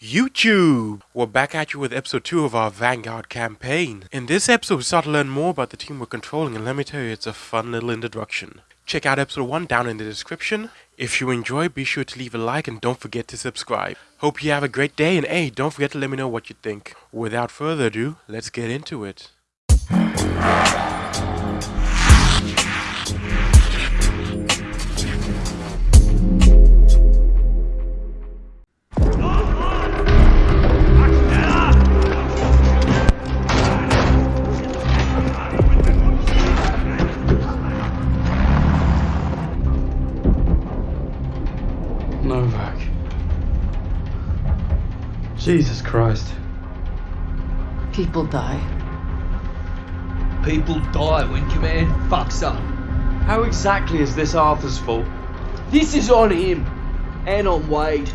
YouTube! We're back at you with episode 2 of our Vanguard campaign. In this episode, we start to learn more about the team we're controlling, and let me tell you, it's a fun little introduction. Check out episode 1 down in the description. If you enjoy, be sure to leave a like and don't forget to subscribe. Hope you have a great day, and hey, don't forget to let me know what you think. Without further ado, let's get into it. Jesus Christ. People die. People die when command fucks up. How exactly is this Arthur's fault? This is on him. And on Wade.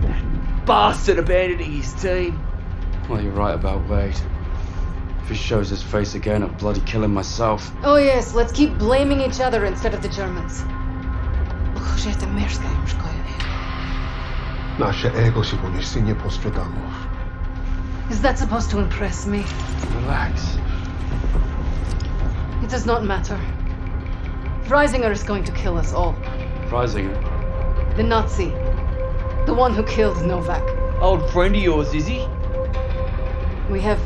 That bastard abandoning his team. Well, you're right about Wade. If he shows his face again, I'll bloody kill him myself. Oh yes, let's keep blaming each other instead of the Germans. Nasze ego się poniesienie postradamos. Is that supposed to impress me? Relax. It does not matter. Freisinger is going to kill us all. Freisinger. The Nazi. The one who killed Novak. Old friend of yours, is he? We have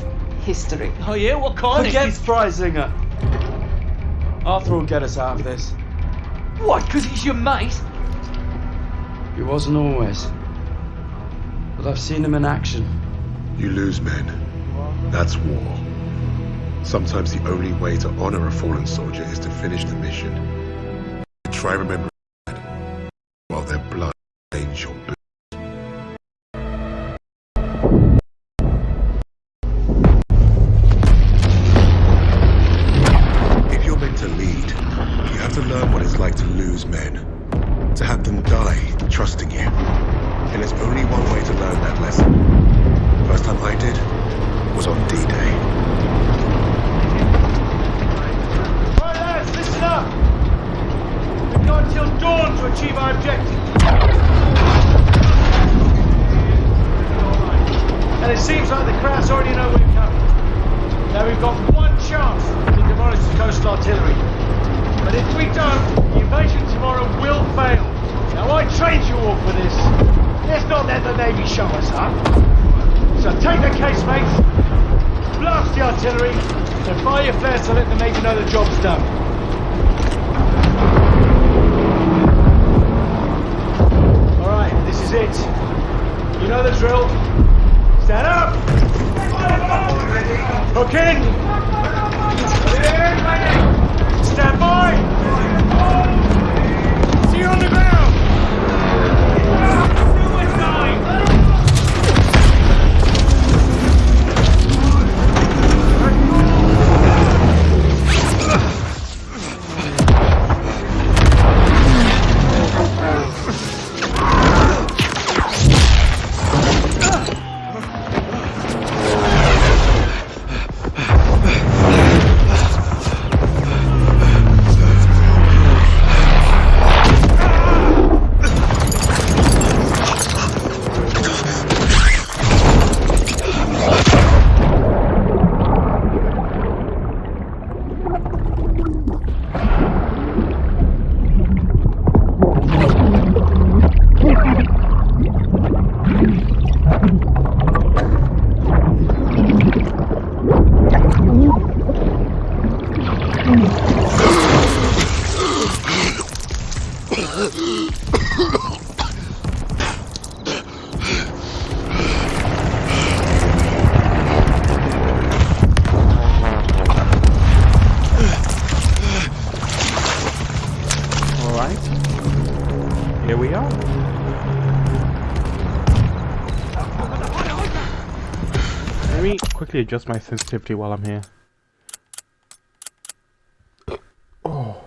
history. Oh yeah, what kind of Forget of... Freisinger. Arthur will get us out of this. What, because he's your mate? He wasn't always. But I've seen them in action. You lose men. That's war. Sometimes the only way to honor a fallen soldier is to finish the mission. Try remembering that while their blood stains your the coastal artillery. But if we don't, the invasion tomorrow will fail. Now I trained you all for this. Let's not let the Navy show us up. So take the case, mates. Blast the artillery and fire your flares to let the Navy know the job's done. Alright, this is it. You know the drill. Stand up! Hook in! Stand by! Adjust my sensitivity while I'm here. Oh.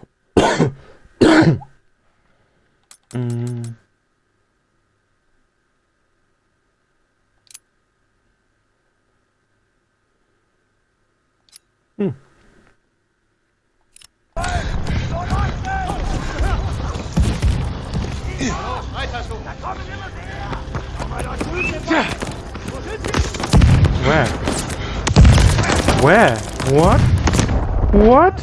mm. Hmm. Where? Where? What? What?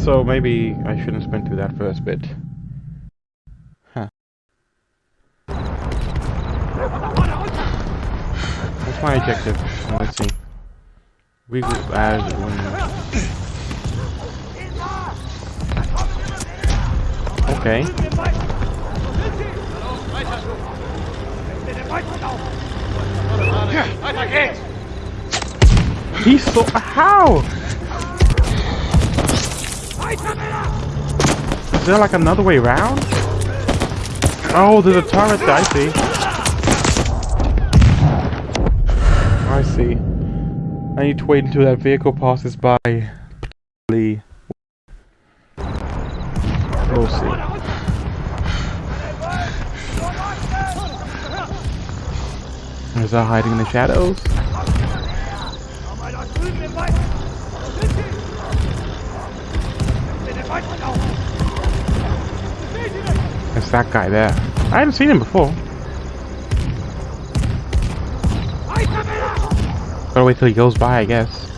So maybe I shouldn't sprint through that first bit. Huh. What's my objective? Oh, let's see. Regroup as one. Okay. Geht's! He's so how? Is there like another way around? Oh, there's a turret. I see. I see. I need to wait until that vehicle passes by. We'll see. Is that hiding in the shadows? It's that guy there. I haven't seen him before. Gotta wait till he goes by, I guess.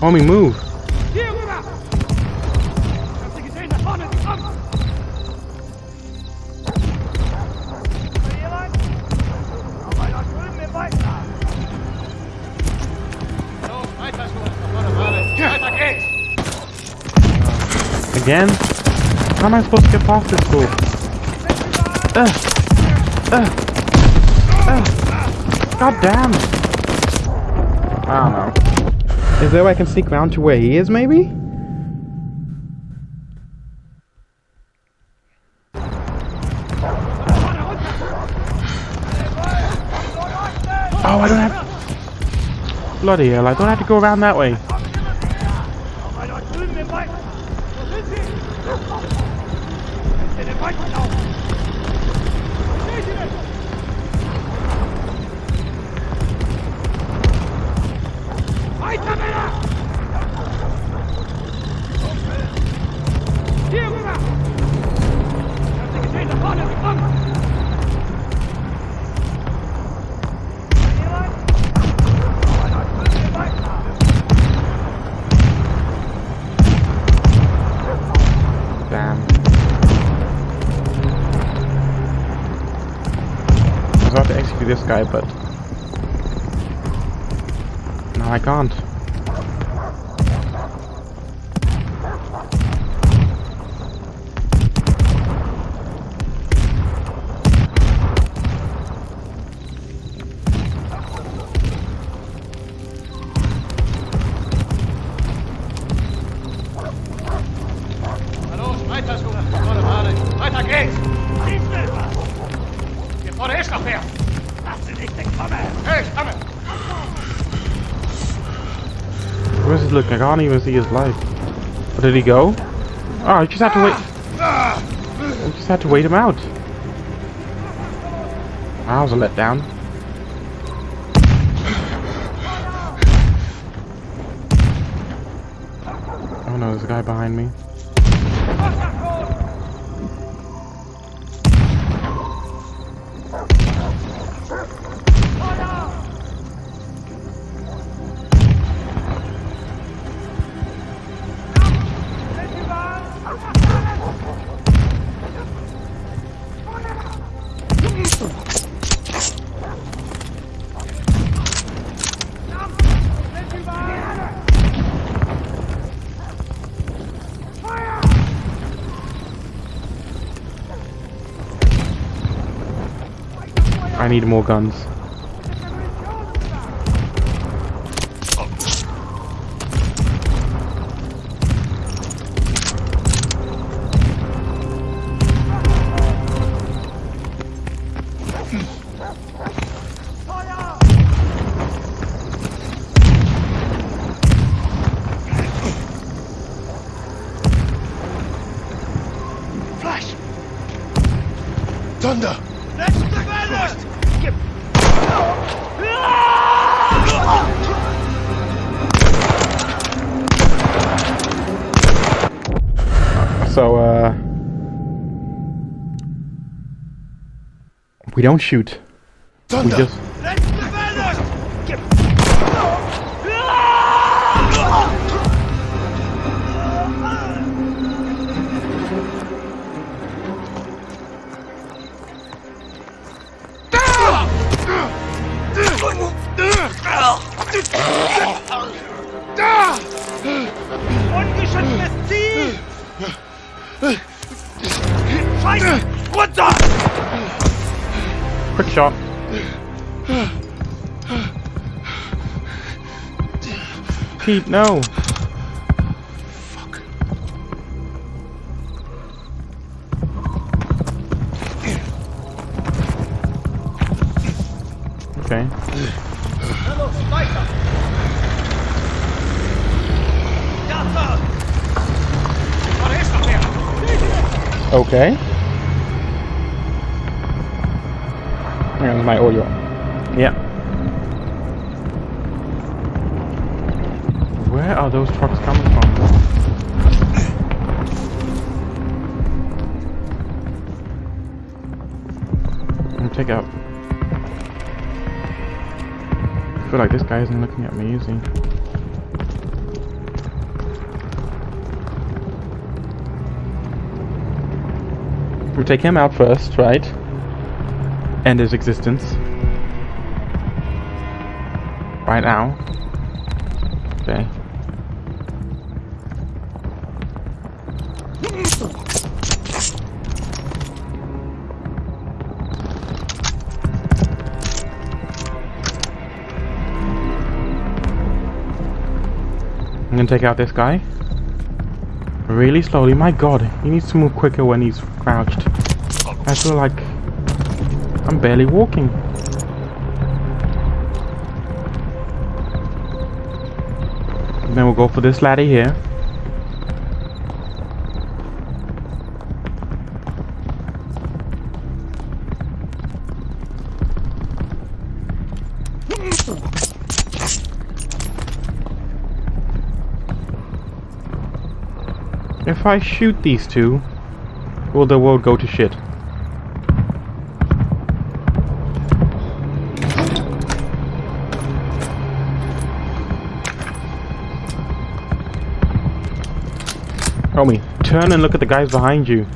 Homie, move. Again? How am I supposed to get past this fool? Ugh. Ugh. Ugh. God damn. I don't know. Is there a way I can sneak around to where he is, maybe? Oh, I don't have... Bloody hell, I don't have to go around that way. About to execute this guy, but... No, I can't. I can't even see his life. Where did he go? Oh, I just had to wait. I just had to wait him out. Ah, that was a letdown. I need more guns. We don't shoot. We just... Quick shot. Pete, no. Okay. Los, Here's my audio. Yeah. Where are those trucks coming from? Take out. I feel like this guy isn't looking at me, is he? We take him out first, right? End his existence. Right now. Okay. I'm gonna take out this guy. Really slowly. My god, he needs to move quicker when he's crouched. I feel like I'm barely walking. And Then we'll go for this laddie here. If I shoot these two, will the world go to shit? Turn and look at the guys behind you.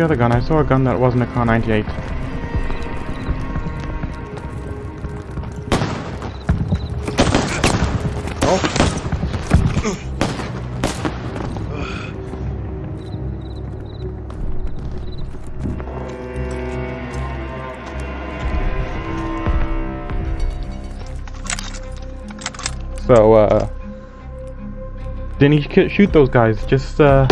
The other gun? I saw a gun that wasn't a Kar 98. Oh. So, uh... Didn't he sh- shoot those guys? Just, uh...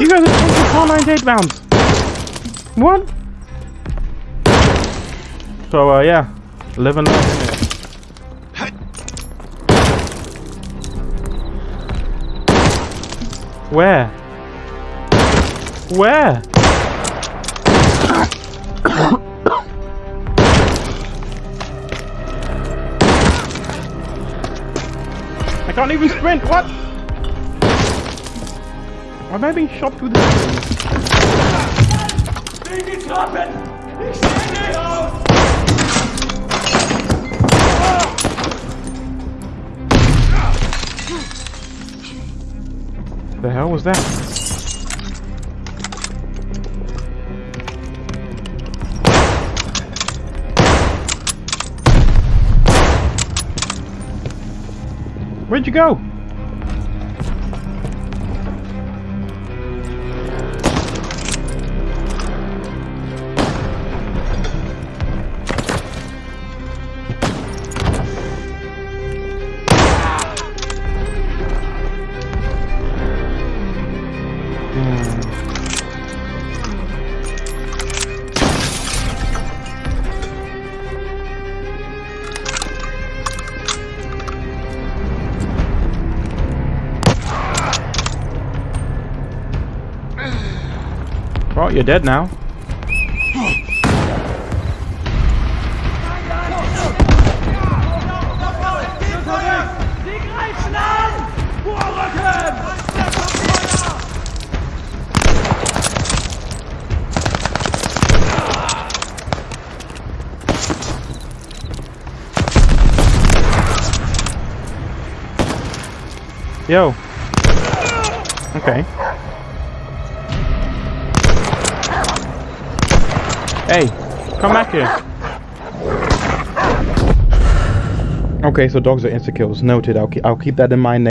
You guys are Kar 98 rounds! What? So, uh, yeah. Live and learn. Where? Where? I can't even sprint, what? Why am I being shot through the Die Klappen! Ich steh nicht! The hell was that? Where'd you go? You're dead now. Yo. Okay. Come back here. Okay, so dogs are insta kills. Noted. I'll keep. I'll keep that in mind.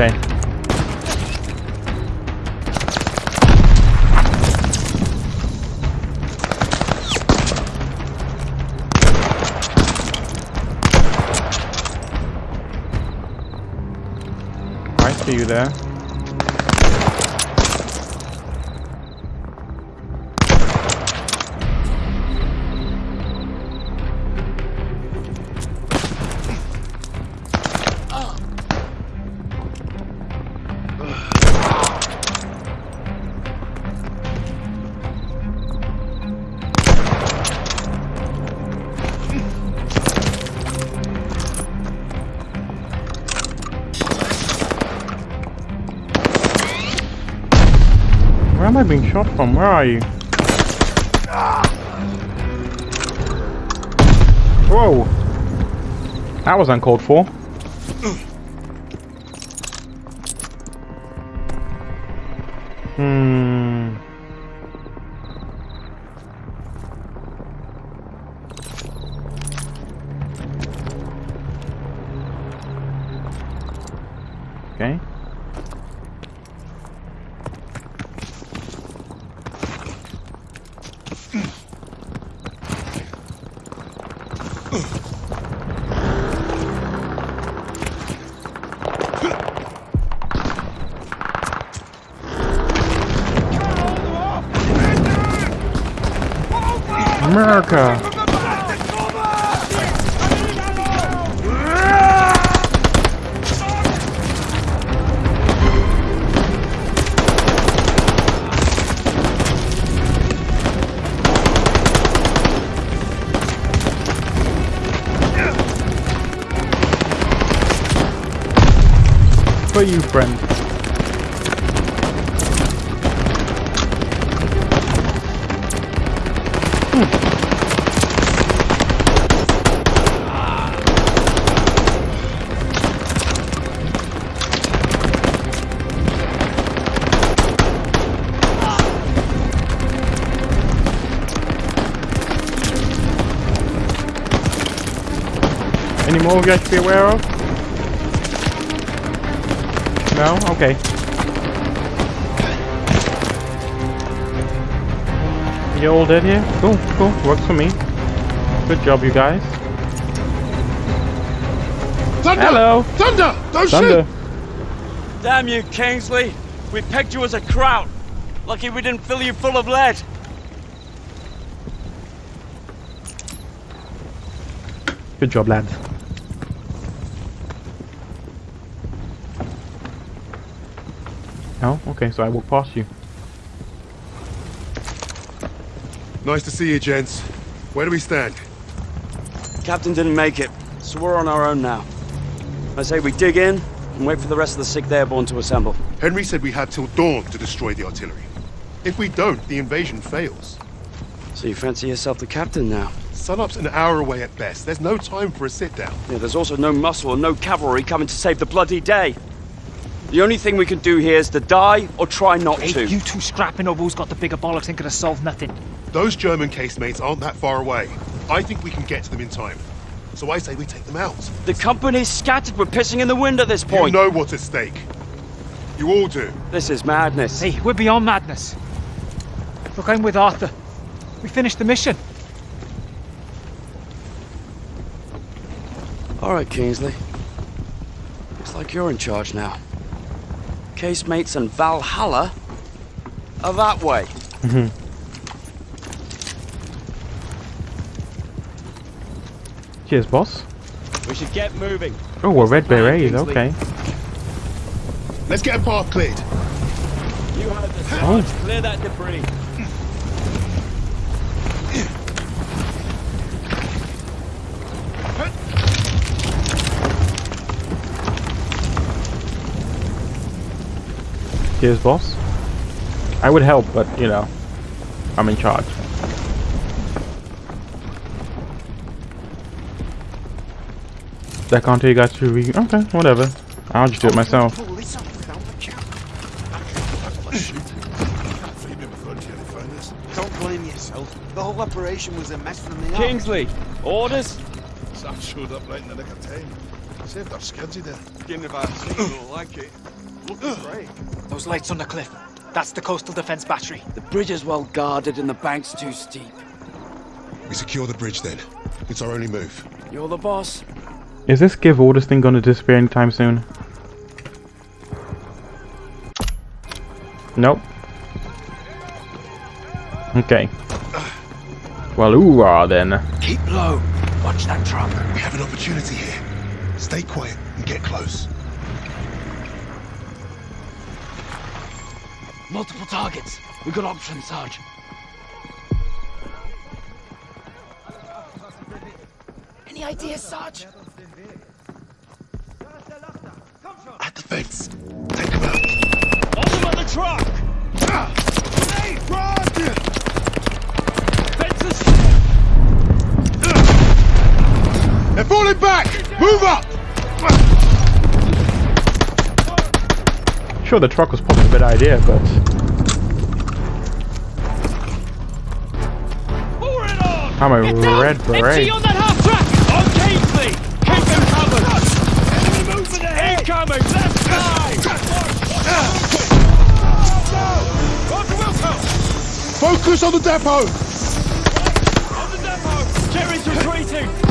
Okay. I see you there. I being shot from? Where are you? Whoa! That was uncalled for. America! For you, friend. Any more we got to be aware of? No? Okay. You all dead here? Cool, cool. Works for me. Good job, you guys. Thunder! Hello! Thunder! Don't Thunder. Damn you, Kingsley! We pegged you as a kraut. Lucky we didn't fill you full of lead. Good job, lads. Oh, okay, so I walk past you. Nice to see you, gents. Where do we stand? Captain didn't make it, so we're on our own now. I say we dig in and wait for the rest of the 6th Airborne to assemble. Henry said we had till dawn to destroy the artillery. If we don't, the invasion fails. So you fancy yourself the captain now? Sunup's an hour away at best. There's no time for a sit-down. Yeah, there's also no muscle and no cavalry coming to save the bloody day. The only thing we can do here is to die or try not Hey, to. you two scrapping over who's got the bigger bollocks ain't gonna solve nothing. Those German casemates aren't that far away. I think we can get to them in time. So I say we take them out. The company's scattered. We're pissing in the wind at this You point. know what's at stake. You all do. This is madness. Hey, we're beyond madness. Look, I'm with Arthur. We finished the mission. All right, Kingsley. Looks like you're in charge now. Casemates and Valhalla are that way. Mm-hmm. Cheers, boss. We should get moving. Oh, we're red plan, eh? berets. Okay. Let's get a path cleared. You have the Oh. charge. Clear that debris. Cheers, boss. I would help, but you know, I'm in charge. I can't tell you guys to re- Okay, whatever. I'll just do it myself. Don't blame yourself. The whole operation was a mess from the off. Kingsley, orders? Sam showed up right in the nick of time. Saved our skids, he did. Getting of our single like it. Looking great. Those lights on the cliff. That's the coastal defense battery. The bridge is well guarded and the bank's too steep. We secure the bridge then. It's our only move. You're the boss. Is this give orders thing gonna disappear anytime soon? Nope. Okay. Well, ooh, ah, then. Keep low. Watch that truck. We have an opportunity here. Stay quiet and get close. Multiple targets. We got options, Sarge. Any ideas, Sarge? At the fence. Take them out. On them at the truck! Ah! Hey, run! Fences! They're falling back! Move up! Sure, the truck was probably a good idea, but Pour it on! I'm a red Empty beret. on that half track! On Kingsley! Keep them covered! Enemy movement ahead! Incoming! Left side! Roger Focus on the depot! On the depot! Jerry's retreating!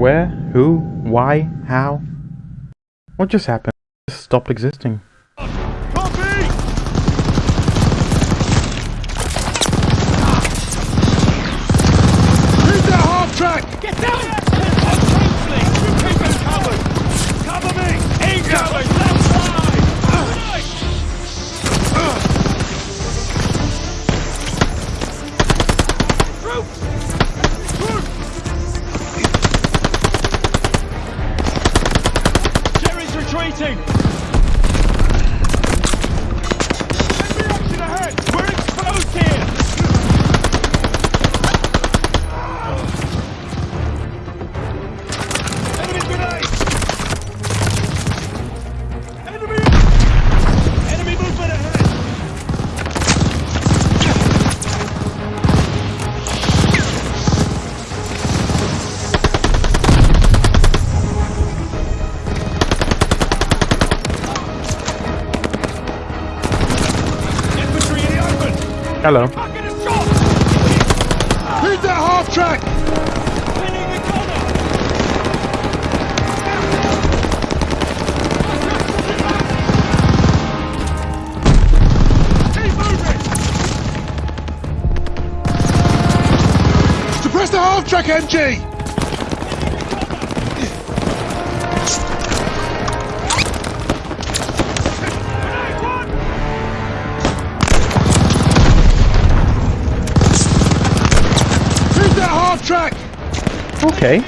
Where? Who? Why? How? What just happened? It stopped existing. Hello. Is that half track? Suppress the half track, MG! Okay.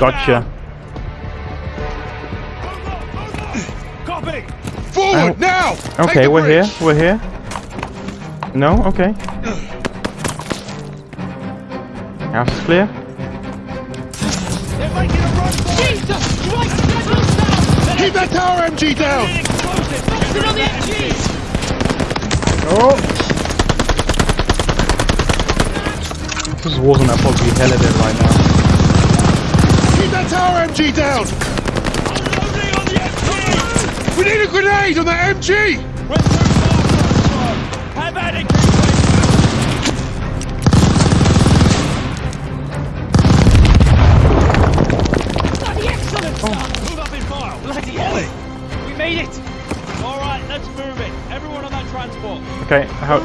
Gotcha. Copy. Forward now. Okay, we're bridge. here. We're here. No. Okay. House is clear. Keep that tower MG down. Oh! This wasn't supposed to be hella dead right now. Keep that tower MG down! On the MG. We need a grenade on that MG! Okay, how?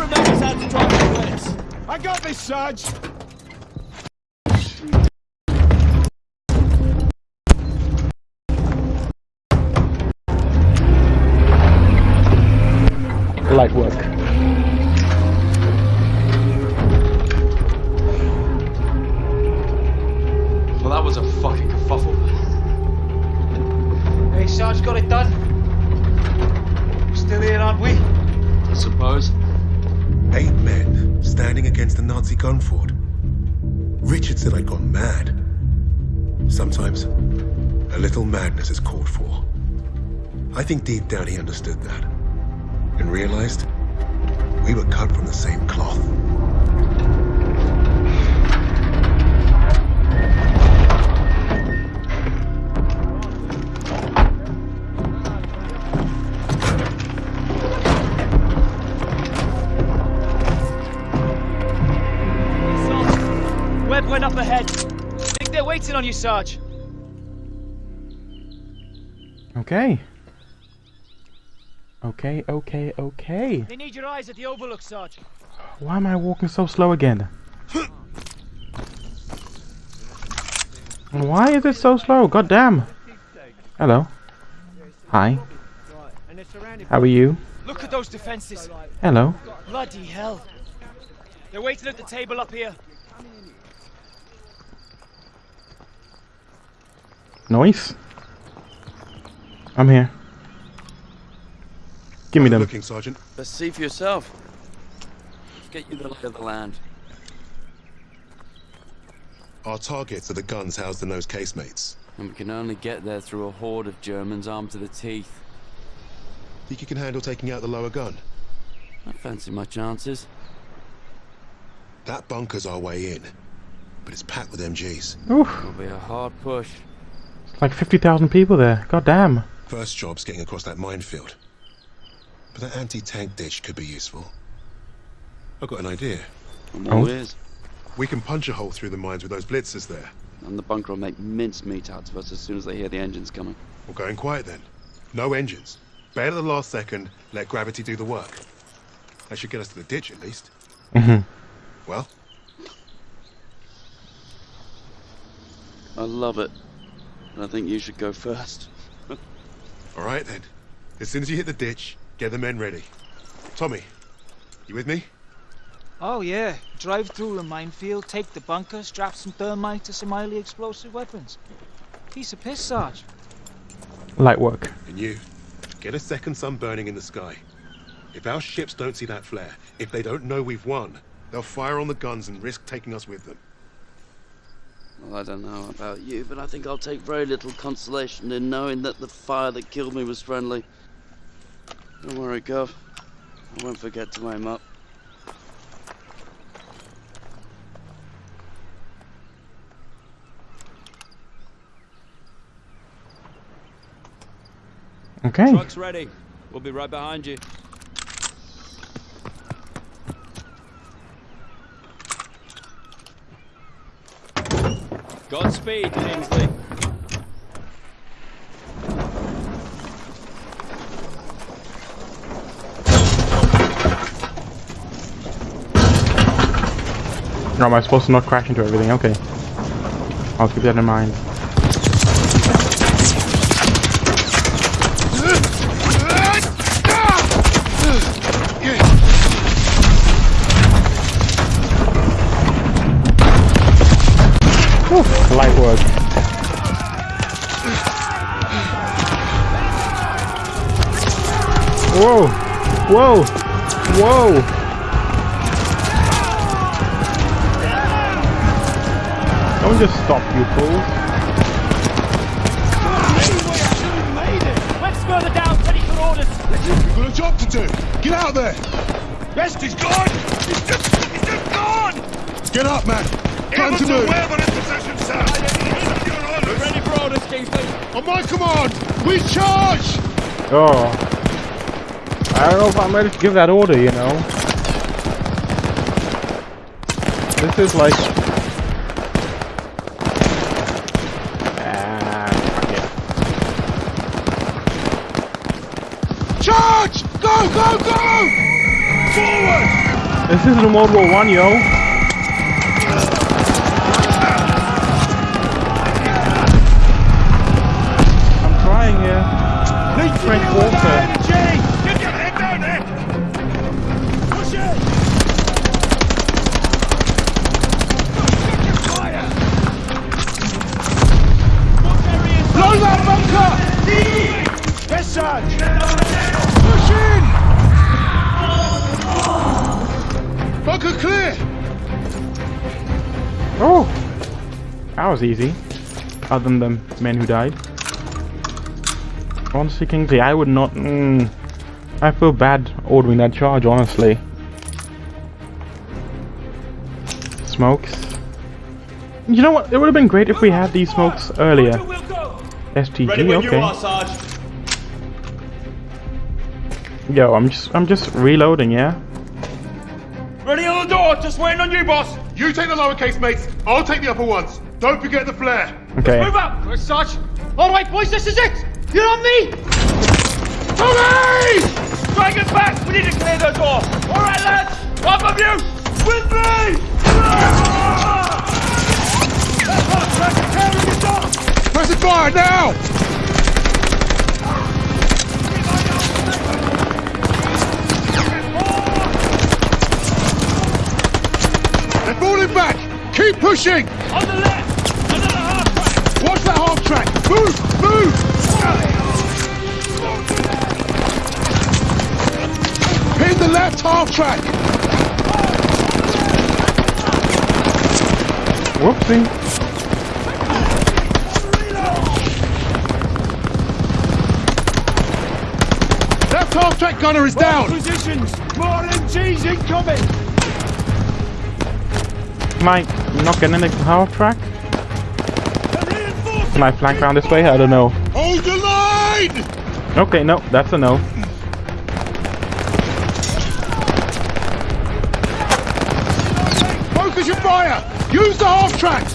I got this, Sarge! Madness is called for. I think deep down he understood that. And realized we were cut from the same cloth. Webb went up ahead. Think they're waiting on you, Sarge. Okay. Okay, okay, okay. They need your eyes at the overlook, Sarge. Why am I walking so slow again? Why is it so slow? God damn. Hello. Hi. How are you? Look at those defenses. Hello. Bloody hell. They're waiting at the table up here. Noise. I'm here. Give me them. Looking, Sergeant. Let's see for yourself. Let's get you the lay of the land. Our targets are the guns housed in those casemates. And we can only get there through a horde of Germans armed to the teeth. Think you can handle taking out the lower gun? I fancy my chances. That bunker's our way in, but it's packed with MGs. Oof. It'll be a hard push. It's like 50,000 people there. God damn. First job's getting across that minefield. But that anti-tank ditch could be useful. I've got an idea. I'm Oh. all ears. We can punch a hole through the mines with those blitzers there. And the bunker will make mincemeat out of us as soon as they hear the engines coming. We're going quiet then. No engines. Bail at the last second, let gravity do the work. That should get us to the ditch at least. Mhm. Well, I love it. And I think you should go first. All right then. As soon as you hit the ditch, get the men ready. Tommy, you with me? Oh yeah, drive through the minefield, take the bunker, strap some thermite to some highly explosive weapons. Piece of piss, Sarge. Light work. And you, get a second sun burning in the sky. If our ships don't see that flare, if they don't know we've won, they'll fire on the guns and risk taking us with them. Well, I don't know about you, but I think I'll take very little consolation in knowing that the fire that killed me was friendly. Don't worry, Gov. I won't forget to aim up. Okay. Truck's ready. We'll be right behind you. Godspeed, Kingsley. No, am I supposed to not crash into everything? Okay. I'll keep that in mind. Whoa! Whoa! Don't just stop, you fools. We've got a job to do. Get out there. Best is gone! He's just, he's just gone! Get up, man. Time Able to move. wave on his position, sir! We're ready for orders, Kingsley. On my command, we charge! Oh. I don't know if I'm ready to give that order, you know. This is like... Ah, fuck it. Charge! Go, go, go! Forward! This isn't World War One, yo. Was easy. Other than the men who died. Honestly, Kingsley, I would not... Mm, I feel bad ordering that charge, honestly. Smokes. You know what? It would have been great if we had these smokes earlier. STG, okay. Sarge. Yo, I'm just, I'm just reloading, yeah. Ready on the door, just waiting on you, boss. You take the lower casemates, I'll take the upper ones. Don't forget the flare. Okay. Move up! Quick, Sarge. All right, boys, this is it. You're on me. Tommy! Drag it back. We need to clear the door. All right, lads. Up of you. With me. Press the fire now! They're falling back! Keep pushing! On the left. Track! Move! Move! Pin the left half track! Whoopsie. Left half track gunner is down! Positions! More MGs incoming! Am I not getting into the half track? Can I flank around this way? I don't know. Hold the line! Okay, no, that's a no. Focus your fire! Use the half tracks!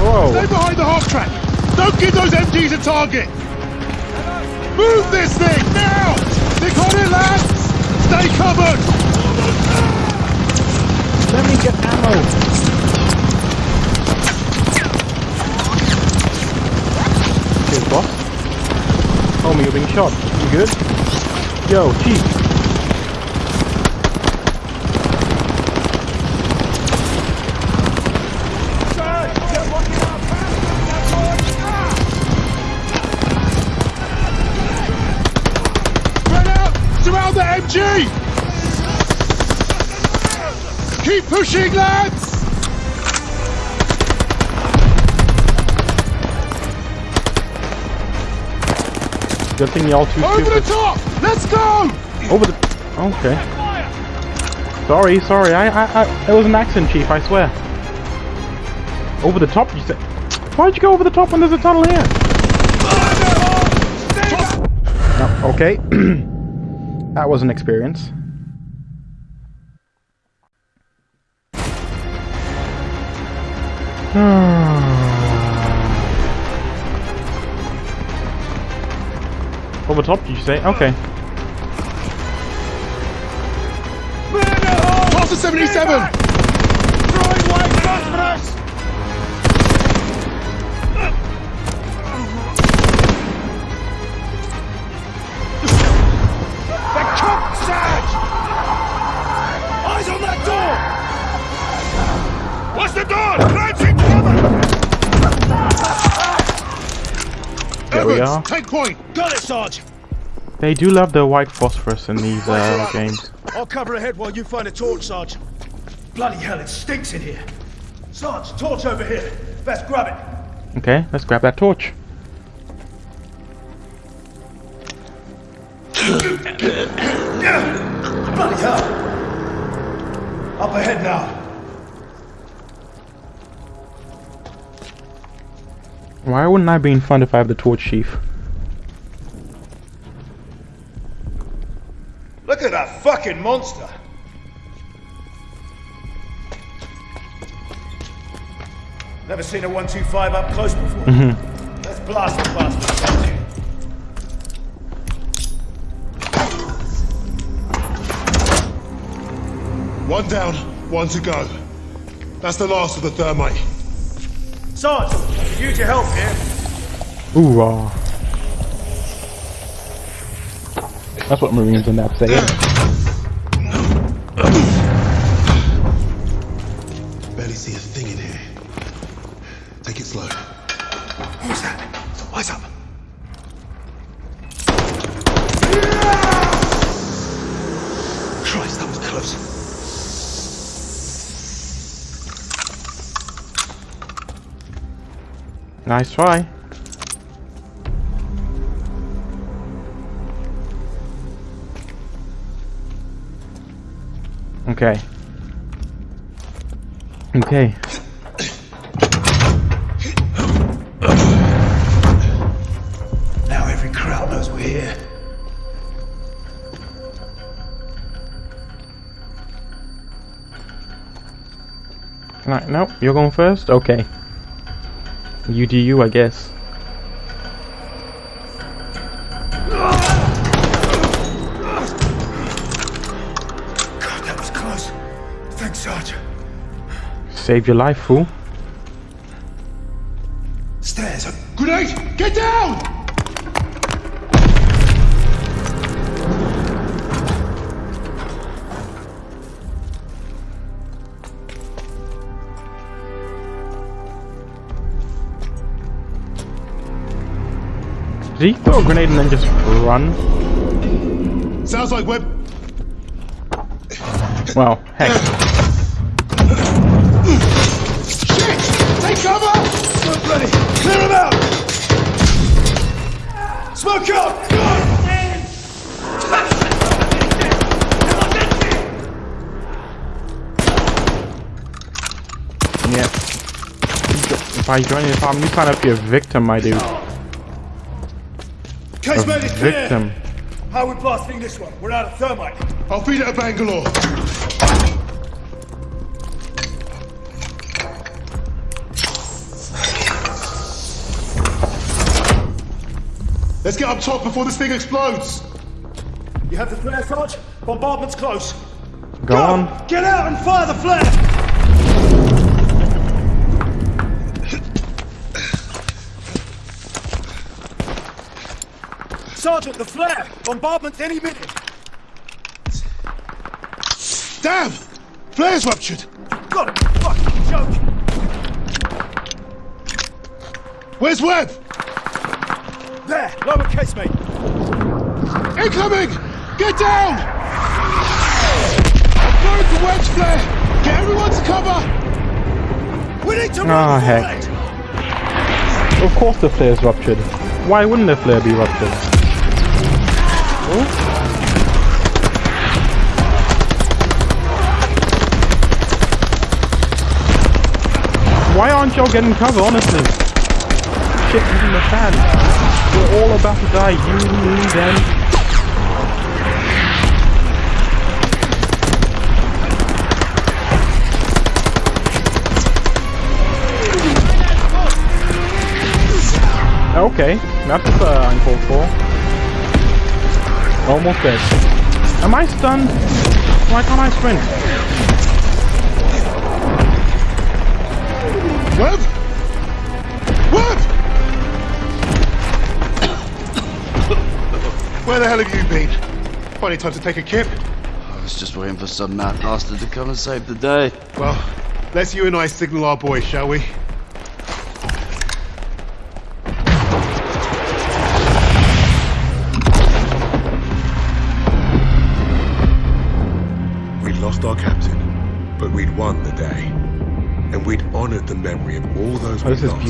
Whoa. Stay behind the half track! Don't give those MGs a target! Move this thing, now! Stick on it, lads! Stay covered! Let me get ammo. Cheers, boss. Homie, you're being shot. You good? Yo, chief. Keep pushing, lads! Good thing y'all too Over the top! Let's go! Over the. Okay. Sorry, sorry. I, I, I. It was an accident, chief. I swear. Over the top, you said. Why'd you go over the top when there's a tunnel here? No, okay. that was an experience. Over top, did you say? Okay. Toss the 77! Throwing white we are. take point! Got it, Sarge! They do love the white phosphorus in these uh, games. I'll cover ahead while you find a torch, Sarge. Bloody hell, it stinks in here. Sarge, torch over here. Best grab it. Okay, let's grab that torch. Bloody hell. Up ahead now. Why wouldn't I be in front if I have the torch, Chief? Look at that fucking monster. Never seen a 125 up close before. Mm-hmm. Let's blast the bastard. One down, one to go. That's the last of the thermite. Sarge, use your help here. Ooh, uh. That's what Marines in that say. Nice try. Okay. Okay. Now every crowd knows we're here. Can I? No, you're going first? Okay. You do you, I guess. God, that was close. Thanks, Sarge. Save your life, fool. Throw a grenade and then just run? Sounds like we're... Well, heck. Shit! Take cover! Smoke ready. Clear him out. Smoke out. Yeah. If I join your farm, you sign up a victim, my dude. Victim. How are we blasting this one? We're out of thermite. I'll feed it to Bangalore. Let's get up top before this thing explodes. You have the flare, Sarge? Bombardment's close. Go on. Get out and fire the flare! Sergeant, the flare! Bombardment any minute! Damn! Flare's ruptured. You've got to be fucking joking! Where's Webb? There, lower casemate. Incoming! Get down! I'm going to Webb's flare. Get everyone to cover. We need to Ah, run heck. Of course the flare's ruptured. Why wouldn't the flare be ruptured? Why aren't y'all getting cover, honestly? Shit hitting the fan. We're all about to die. You, me, them. Okay, that's uh, uncalled for. Almost dead. Am I stunned? Why can't I sprint? Webb? Webb! Where the hell have you been? Funny time to take a kip. I was just waiting for some mad bastard to come and save the day. Well, let's you and I signal our boys, shall we?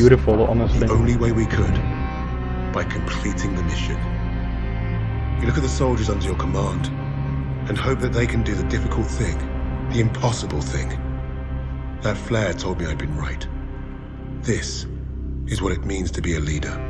Beautiful, honestly. The only way we could, by completing the mission. You look at the soldiers under your command, and hope that they can do the difficult thing, the impossible thing. That flare told me I'd been right. This is what it means to be a leader.